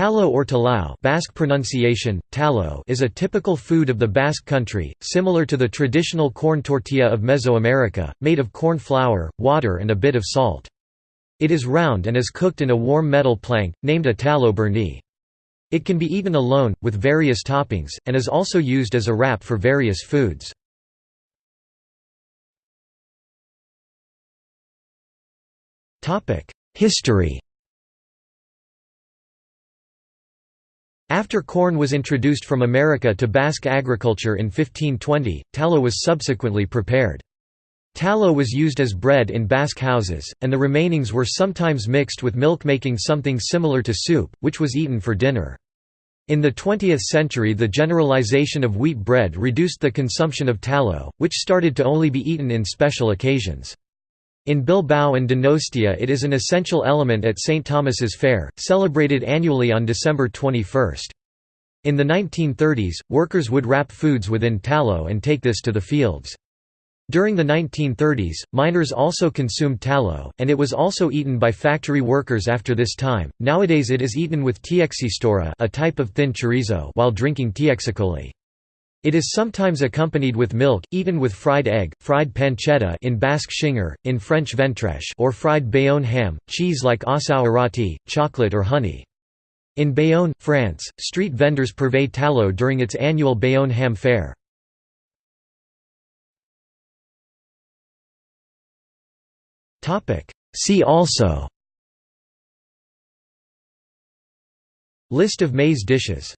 Talo or talao Basque pronunciation, talo is a typical food of the Basque country, similar to the traditional corn tortilla of Mesoamerica, made of corn flour, water and a bit of salt. It is round and is cooked in a warm metal plank, named a talo burnie. It can be eaten alone, with various toppings, and is also used as a wrap for various foods. History After corn was introduced from America to Basque agriculture in 1520, talo was subsequently prepared. Talo was used as bread in Basque houses, and the remainings were sometimes mixed with milk making something similar to soup, which was eaten for dinner. In the 20th century the generalization of wheat bread reduced the consumption of talo, which started to only be eaten in special occasions. In Bilbao and Donostia it is an essential element at St. Thomas's Fair, celebrated annually on December 21. In the 1930s, workers would wrap foods within talo and take this to the fields. During the 1930s, miners also consumed talo, and it was also eaten by factory workers after this time. Nowadays it is eaten with txistorra, a type of thin chorizo, while drinking txakoli. It is sometimes accompanied with milk, eaten with fried egg, fried pancetta in Basque xinger, in French ventrèche or fried Bayonne ham, cheese like asau chocolate or honey. In Bayonne, France, street vendors purvey talo during its annual Bayonne ham fair. See also List of maize dishes